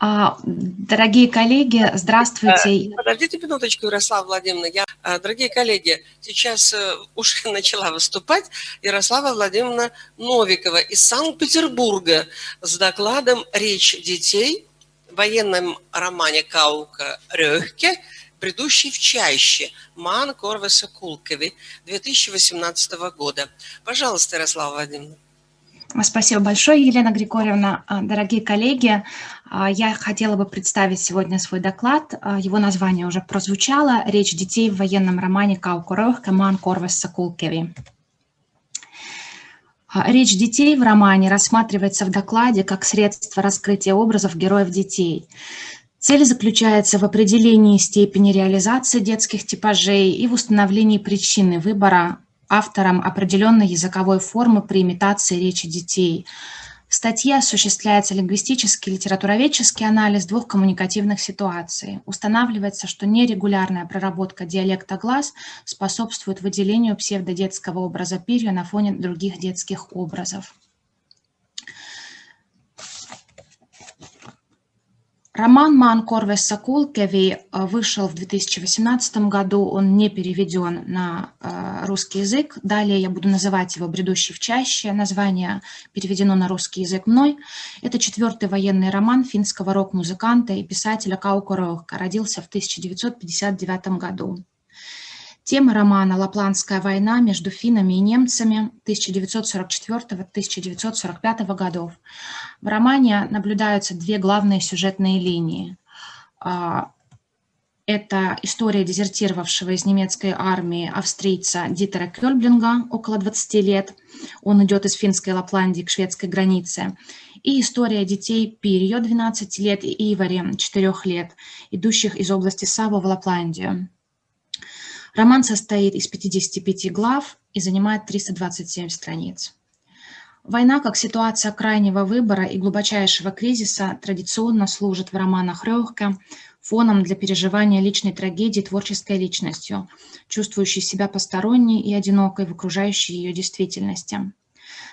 А, дорогие коллеги, здравствуйте. Э, подождите минуточку, Ярослава Владимировна. Я, э, дорогие коллеги, сейчас э, уже начала выступать Ярослава Владимировна Новикова из Санкт-Петербурга с докладом «Речь детей» в военном романе Каука Рёхке «Предыдущий в чаще» Ман Корвеса Кулкови 2018 года. Пожалуйста, Ярослава Владимировна. Спасибо большое, Елена Григорьевна. Дорогие коллеги, я хотела бы представить сегодня свой доклад. А, его название уже прозвучало. «Речь детей в военном романе Каукурох Каман Корвес Сакулкеви». Речь детей в романе рассматривается в докладе как средство раскрытия образов героев детей. Цель заключается в определении степени реализации детских типажей и в установлении причины выбора автором определенной языковой формы при имитации речи детей. В статье осуществляется лингвистический литературоведческий анализ двух коммуникативных ситуаций. Устанавливается, что нерегулярная проработка диалекта глаз способствует выделению псевдодетского образа пирью на фоне других детских образов. Роман «Ман Корвес Сакулкеви» э, вышел в 2018 году, он не переведен на э, русский язык. Далее я буду называть его «Бредущий в чаще». Название переведено на русский язык мной. Это четвертый военный роман финского рок-музыканта и писателя Кауко Рохка. Родился в 1959 году. Тема романа «Лапландская война между финнами и немцами 1944-1945 годов». В романе наблюдаются две главные сюжетные линии. А, это история дезертировавшего из немецкой армии австрийца Дитера Кёльблинга около 20 лет. Он идет из финской Лапландии к шведской границе. И история детей Пирьо, 12 лет, и Ивари, 4 лет, идущих из области Саво в Лапландию. Роман состоит из 55 глав и занимает 327 страниц. Война как ситуация крайнего выбора и глубочайшего кризиса традиционно служит в романах Рёхке фоном для переживания личной трагедии творческой личностью, чувствующей себя посторонней и одинокой в окружающей ее действительности.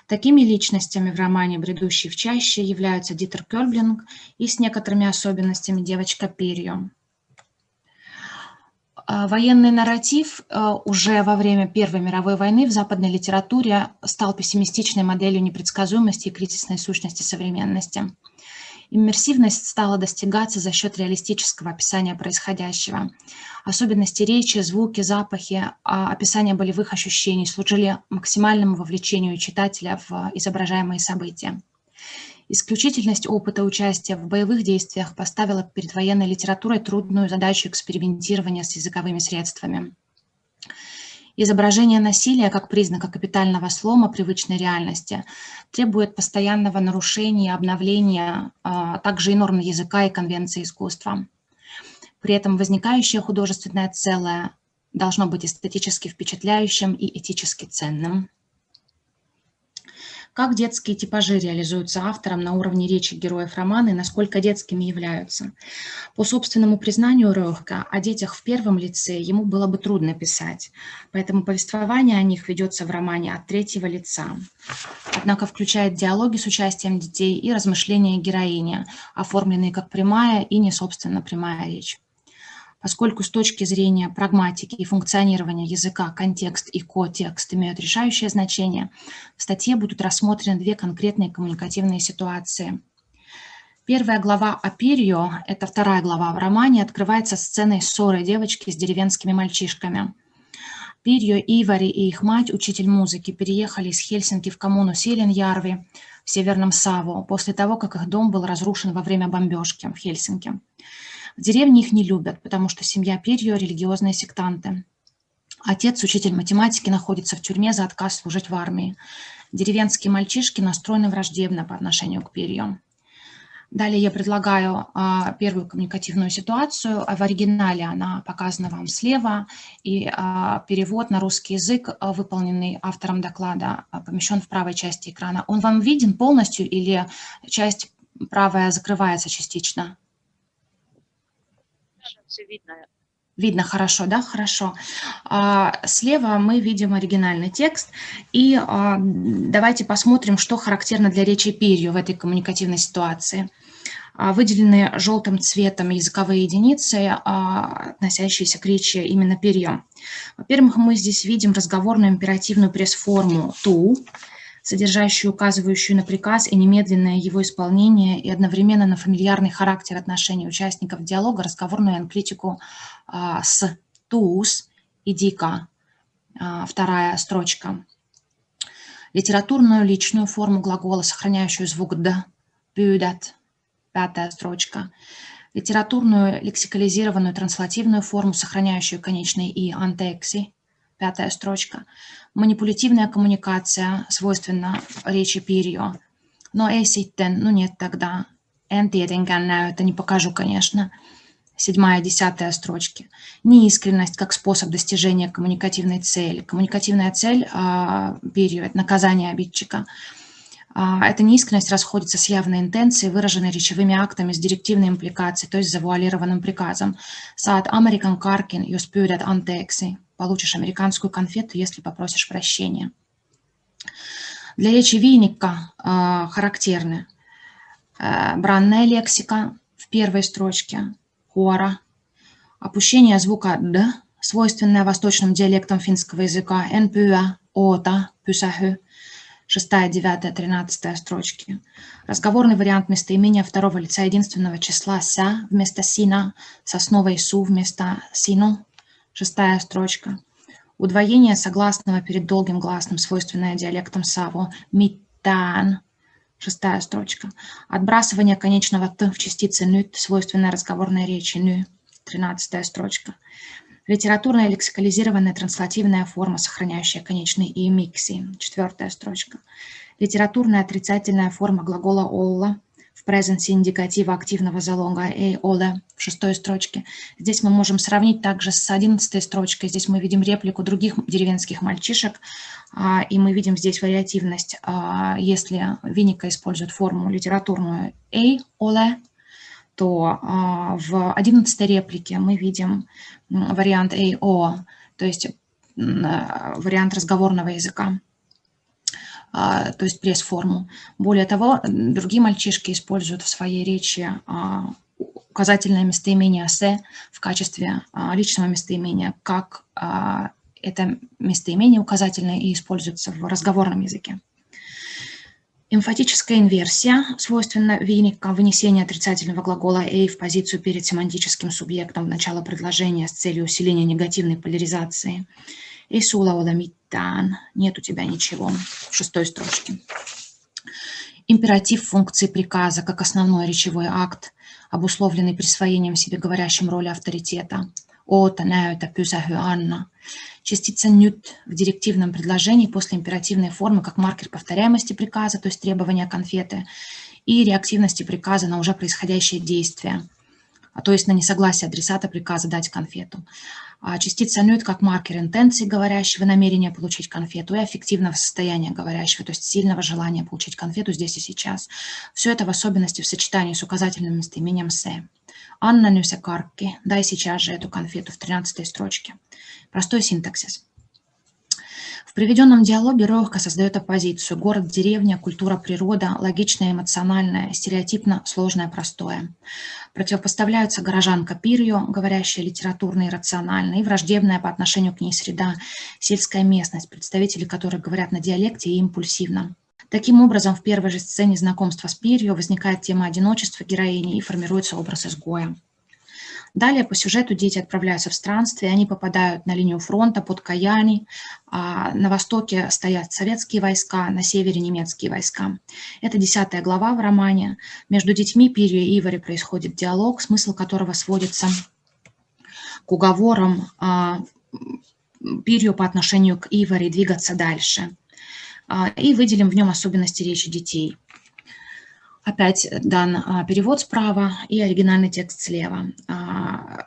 Такими личностями в романе «Бредущий в чаще» являются Дитер Кёрблинг и с некоторыми особенностями девочка Перью. А, военный нарратив а, уже во время Первой мировой войны в западной литературе стал пессимистичной моделью непредсказуемости и кризисной сущности современности. Иммерсивность стала достигаться за счет реалистического описания происходящего. Особенности речи, звуки, запахи, а, описания болевых ощущений служили максимальному вовлечению читателя в изображаемые события. Исключительность опыта участия в боевых действиях поставила перед военной литературой трудную задачу экспериментирования с языковыми средствами. Изображение насилия как признака капитального слома привычной реальности требует постоянного нарушения, обновления, а также и норм языка и конвенции искусства. При этом возникающее художественное целое должно быть эстетически впечатляющим и этически ценным. Как детские типажи реализуются автором на уровне речи героев романа и насколько детскими являются? По собственному признанию Рёхка, о детях в первом лице ему было бы трудно писать, поэтому повествование о них ведется в романе от третьего лица. Однако включает диалоги с участием детей и размышления героини, оформленные как прямая и не собственно прямая речь поскольку с точки зрения прагматики и функционирования языка контекст и котекст имеют решающее значение, в статье будут рассмотрены две конкретные коммуникативные ситуации. Первая глава о Пирьо, это вторая глава в романе, открывается сценой ссоры девочки с деревенскими мальчишками. Пирьо, Ивари и их мать, учитель музыки, переехали из Хельсинки в коммуну Селенярви в Северном Саво после того, как их дом был разрушен во время бомбежки в Хельсинки. В деревне их не любят, потому что семья Перьё – религиозные сектанты. Отец, учитель математики, находится в тюрьме за отказ служить в армии. Деревенские мальчишки настроены враждебно по отношению к Перьё. Далее я предлагаю а, первую коммуникативную ситуацию. В оригинале она показана вам слева, и а, перевод на русский язык, а, выполненный автором доклада, а, помещен в правой части экрана. Он вам виден полностью или часть правая закрывается частично? Все видно. Видно хорошо, да? Хорошо. А, слева мы видим оригинальный текст. И а, давайте посмотрим, что характерно для речи Пирью в этой коммуникативной ситуации. А, выделены желтым цветом языковые единицы, относящиеся к речи именно Пирью. Во-первых, мы здесь видим разговорную императивную пресс-форму «ту», содержащую, указывающую на приказ и немедленное его исполнение, и одновременно на фамильярный характер отношений участников диалога, разговорную анклитику а, с «туз» и «дика», а, вторая строчка. Литературную личную форму глагола, сохраняющую звук «д», «пюдат», пятая строчка. Литературную лексикализированную транслативную форму, сохраняющую конечный «и» «антекси», пятая строчка. Манипулятивная коммуникация свойственна речи Пирьо. Но ei sitten, ну нет тогда. En это не покажу, конечно. Седьмая, десятая строчки. Неискренность как способ достижения коммуникативной цели. Коммуникативная цель а, Пирьо – это наказание обидчика. А, эта неискренность расходится с явной интенцией, выраженной речевыми актами с директивной импликацией, то есть завуалированным приказом. Saat Amerikan karkin, jos pyydät anteeksi получишь американскую конфету, если попросишь прощения. Для речи Винника э, характерны э, бранная лексика в первой строчке, хора, опущение звука «д», свойственное восточным диалектам финского языка, «энпюа», «ота», «пюсахю», шестая, девятая, тринадцатая строчки. Разговорный вариант местоимения второго лица единственного числа «ся» вместо «сина», сосновой «су» вместо «сину», Шестая строчка. Удвоение согласного перед долгим гласным, свойственное диалектам Саво. Митан. Шестая строчка. Отбрасывание конечного «т» в частице «nyt», свойственное разговорной речи «ню». Тринадцатая строчка. Литературная лексикализированная транслативная форма, сохраняющая конечный «и» микси. Четвертая строчка. Литературная отрицательная форма глагола «олла», presence индикатива активного залога «эй, оля» в шестой строчке. Здесь мы можем сравнить также с одиннадцатой строчкой. Здесь мы видим реплику других деревенских мальчишек, а, и мы видим здесь вариативность. А, если Виника использует форму литературную «эй, оля», то а, в одиннадцатой реплике мы видим вариант «эй, о», то есть вариант разговорного языка. А, то есть пресс-форму. Более того, другие мальчишки используют в своей речи а, указательное местоимение «се» в качестве а, личного местоимения, как это местоимение указательное и используется в разговорном языке. Эмфатическая инверсия свойственна виника вынесение отрицательного глагола «эй» в позицию перед семантическим субъектом в начало предложения с целью усиления негативной поляризации – и оламитан. Нет у тебя ничего. В шестой строчке. Императив функции приказа как основной речевой акт, обусловленный присвоением себе говорящим роли авторитета. Ота, näytä, pysähy, анна. Частица «нют» в директивном предложении после императивной формы как маркер повторяемости приказа, то есть требования конфеты, и реактивности приказа на уже происходящее действие, то есть на несогласие адресата приказа дать конфету. А частица нют как маркер интенции говорящего, намерения получить конфету и аффективного состояния говорящего, то есть сильного желания получить конфету здесь и сейчас. Все это в особенности в сочетании с указательным местоимением «се». Анна Нюся Карки, дай сейчас же эту конфету в 13 строчке. Простой синтаксис приведенном диалоге Рохка создает оппозицию. Город, деревня, культура, природа, логичное, эмоциональное, стереотипно, сложное, простое. Противопоставляются горожанка Пирью, говорящая литературно и рационально, и враждебная по отношению к ней среда, сельская местность, представители которой говорят на диалекте и импульсивно. Таким образом, в первой же сцене знакомства с Пирью возникает тема одиночества героини и формируется образ изгоя. Далее по сюжету дети отправляются в странствие, они попадают на линию фронта под Каяни, а на востоке стоят советские войска, на севере немецкие войска. Это десятая глава в романе. Между детьми Пирью и Ивари происходит диалог, смысл которого сводится к уговорам а, Пирью по отношению к Ивари двигаться дальше. А, и выделим в нем особенности речи детей. Опять дан а, перевод справа и оригинальный текст слева. А,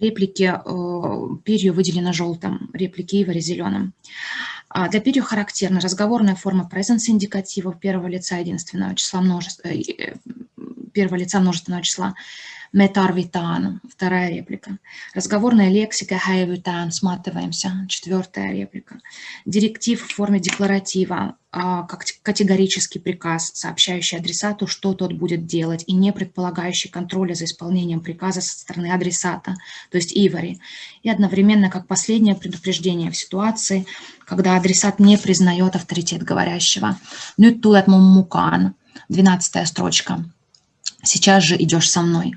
реплики э, перью выделены желтым, реплики Ивари зеленым. А, для перью характерна разговорная форма presence индикатива первого лица единственного числа множества, э, первого лица множественного числа. Метарвитан, вторая реплика. Разговорная лексика хайвитан, сматываемся, четвертая реплика. Директив в форме декларатива, а, как категорический приказ, сообщающий адресату, что тот будет делать, и не предполагающий контроля за исполнением приказа со стороны адресата, то есть ивари, и одновременно как последнее предупреждение в ситуации, когда адресат не признает авторитет говорящего. Nyt tulet mun mukaan, двенадцатая строчка. Сейчас же идешь со мной.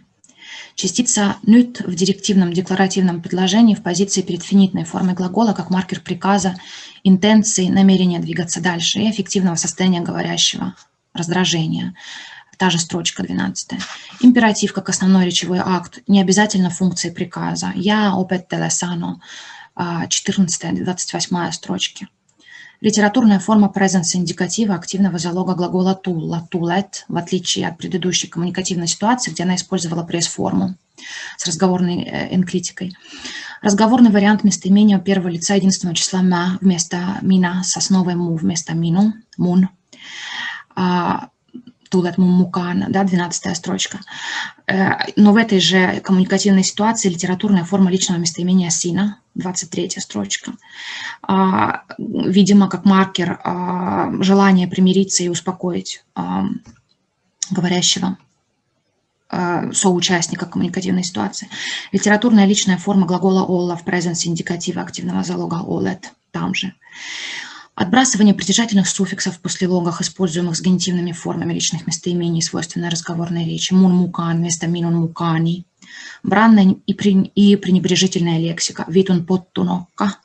Частица «nyt» в директивном декларативном предложении в позиции перед финитной формой глагола как маркер приказа, интенции, намерения двигаться дальше и эффективного состояния говорящего, раздражения. Та же строчка 12. Императив как основной речевой акт, не обязательно функции приказа. «Я опет телесано» 14-28 строчки. Литературная форма presence индикатива активного залога глагола to, tulet, в отличие от предыдущей коммуникативной ситуации, где она использовала пресс-форму с разговорной э, энклитикой. Разговорный вариант местоимения первого лица единственного числа «ма» вместо «мина» с основой «му» вместо «мину», «мун». Тулет Мумукан, да, 12 строчка. Э, но в этой же коммуникативной ситуации литературная форма личного местоимения «сина», 23 строчка. А, видимо, как маркер а, желания примириться и успокоить а, говорящего соучастника коммуникативной ситуации. Литературная личная форма глагола «олла» в presence индикатива активного залога «олет» там же. Отбрасывание притяжательных суффиксов после логах, используемых с генитивными формами личных местоимений, свойственной разговорной речи. Мун-мукан вместо минун-мукани. Бранная и, пренебрежительная лексика. Витун поттунокка.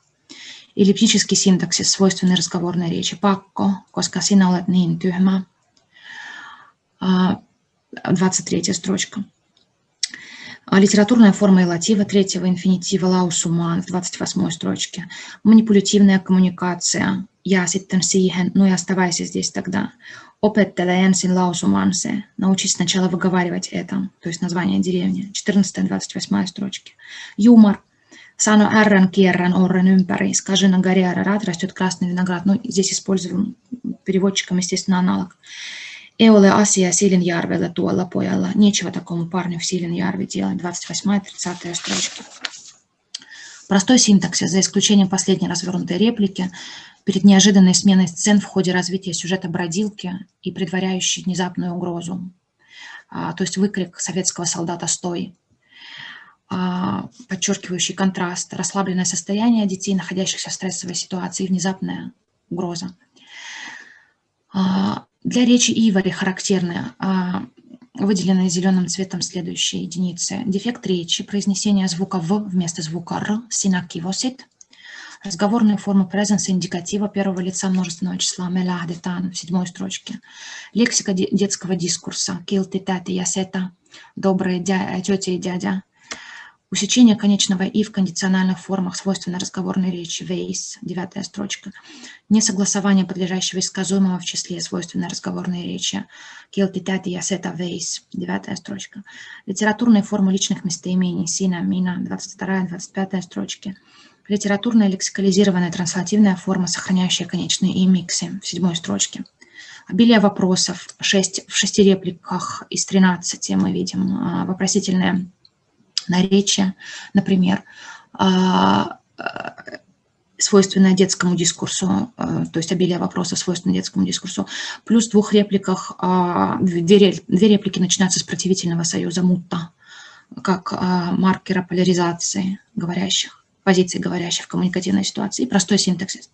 Эллиптический синтаксис, свойственный разговорной речи. Пакко, коска sinä olet niin tyhmä. 23 строчка. А литературная форма элатива третьего инфинитива lausuma в 28 строчке. Манипулятивная коммуникация. Я sitten siihen, ну и оставайся здесь тогда. Opettele ensin lausumaan. Научись сначала выговаривать это, то есть название деревни. 14-28 строчки. Юмор. Сано эррен кierran оррен ympäri. Скажи на горе Арарат растет красный виноград. Ну, здесь используем переводчиком, естественно, аналог. Ei ole asia Силинjärvellä tuolla pojalla. Нечего такому парню в Силинjärve делать. 28-30 строчки. Простой синтаксис, за исключением последней развернутой реплики, перед неожиданной сменой сцен в ходе развития сюжета бродилки и предваряющей внезапную угрозу. А, то есть выкрик советского солдата «Стой!», а, подчеркивающий контраст, расслабленное состояние детей, находящихся в стрессовой ситуации, и внезапная угроза. Для речи Ивари характерны а, выделенные зеленым цветом следующие единицы. Дефект речи, произнесение звука «в» вместо звука «р», синакивосит. Разговорные формы presence индикатива первого лица множественного числа мелахдетан в седьмой строчке. Лексика детского дискурса килти, тати, ясета, добрые дя, тетя и дядя. Усечение конечного «и» в кондициональных формах свойственно разговорной речи, вейс, девятая строчка. Несогласование подлежащего и сказуемого в числе свойственно разговорной речи, келтитати ясета вейс, девятая строчка. Литературные формы личных местоимений, сина, мина, 22-25 строчки. Литературная лексикализированная транслативная форма, сохраняющая конечные «и» миксы, в седьмой строчке. Обилие вопросов, 6, в шести репликах из 13 мы видим а, вопросительные наречия, например, а, а, свойственное детскому дискурсу, а, то есть обилие вопросов свойственное детскому дискурсу, плюс в двух репликах, две, две реплики начинаются с противительного союза мутта, как маркера поляризации говорящих, позиции говорящих в коммуникативной ситуации, и простой синтаксис.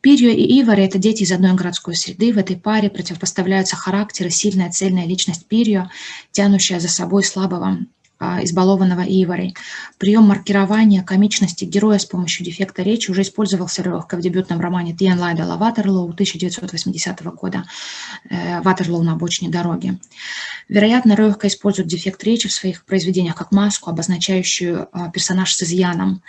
Пирью и Ивари – это дети из одной городской среды. В этой паре противопоставляются характеры, сильная цельная личность Пирью, тянущая за собой слабого а, избалованного Иварей. Прием маркирования комичности героя с помощью дефекта речи уже использовался легко в дебютном романе Тиан Лайдела Ватерлоу 1980 года э, «Ватерлоу на обочине дороги». Вероятно, легко использует дефект речи в своих произведениях как маску, обозначающую а, персонаж с изъяном.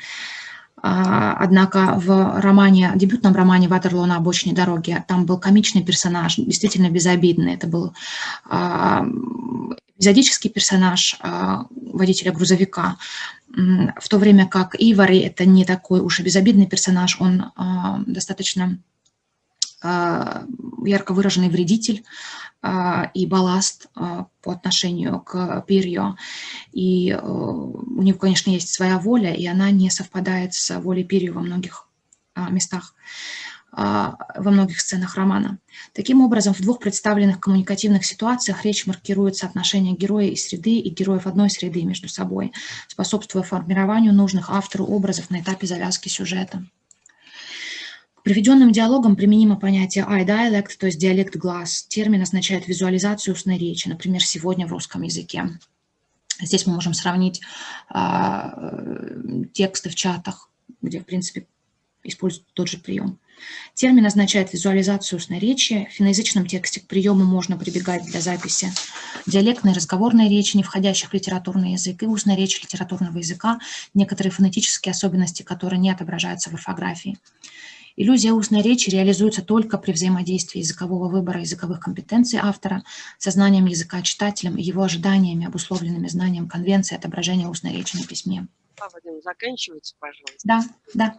А, однако в романе, дебютном романе «Ватерлоу на обочине дороги» там был комичный персонаж, действительно безобидный. Это был эпизодический персонаж а, водителя грузовика, в то время как Ивари – это не такой уж и безобидный персонаж, он а, достаточно ярко выраженный вредитель и балласт по отношению к перью. И у него, конечно, есть своя воля, и она не совпадает с волей перью во многих местах. А, во многих сценах романа. Таким образом, в двух представленных коммуникативных ситуациях речь маркирует соотношение героя и среды и героев одной среды между собой, способствуя формированию нужных автору образов на этапе завязки сюжета. Приведенным диалогам применимо понятие eye dialect, то есть диалект глаз. Термин означает визуализацию устной речи, например, сегодня в русском языке. Здесь мы можем сравнить э, тексты в чатах, где, в принципе, используют тот же прием. Термин означает визуализацию устной речи. В финоязычном тексте к приему можно прибегать для записи диалектной разговорной речи, не входящих в литературный язык, и устной речи литературного языка, некоторые фонетические особенности, которые не отображаются в орфографии. Иллюзия устной речи реализуется только при взаимодействии языкового выбора языковых компетенций автора со знанием языка читателем и его ожиданиями, обусловленными знанием конвенции отображения устной речи на письме. Заканчивается, пожалуйста. Да, да.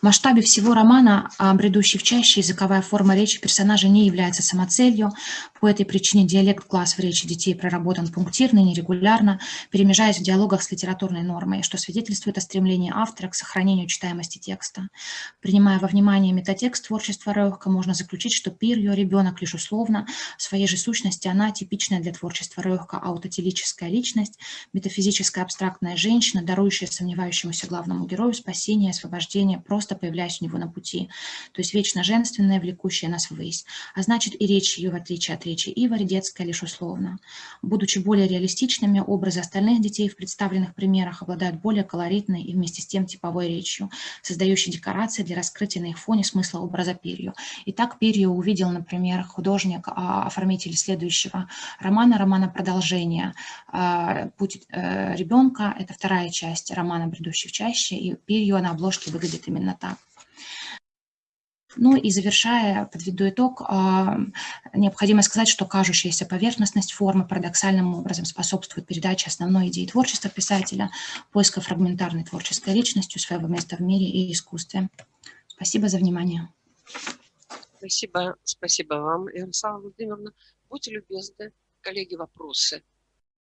В масштабе всего романа «Бредущий в чаще» языковая форма речи персонажа не является самоцелью. По этой причине диалект класс в речи детей проработан пунктирно, нерегулярно, перемежаясь в диалогах с литературной нормой, что свидетельствует о стремлении автора к сохранению читаемости текста. Принимая во внимание метатекст творчества Рёхка, можно заключить, что пир ее ребенок лишь условно, в своей же сущности она типичная для творчества Рёхка аутотелическая личность, метафизическая абстрактная женщина, дарующая сомневающемуся главному герою спасение, освобождение, просто появляясь у него на пути. То есть вечно женственная, влекущая нас ввысь. А значит и речь ее, в отличие от речи Ивари, детская лишь условно. Будучи более реалистичными, образы остальных детей в представленных примерах обладают более колоритной и вместе с тем типовой речью, создающей декорации для раскрытия на их фоне смысла образа перью. Итак, перью увидел, например, художник, а, оформитель следующего романа, романа продолжения а, «Путь э, ребенка». Это вторая часть романа романа «Бредущий в чаще», и перья на обложке выглядит именно так. Ну и завершая, подведу итог, а, необходимо сказать, что кажущаяся поверхностность формы парадоксальным образом способствует передаче основной идеи творчества писателя, поиска фрагментарной творческой личностью своего места в мире и искусстве. Спасибо за внимание. Спасибо, спасибо вам, Ярослава Владимировна. Будьте любезны, коллеги, вопросы.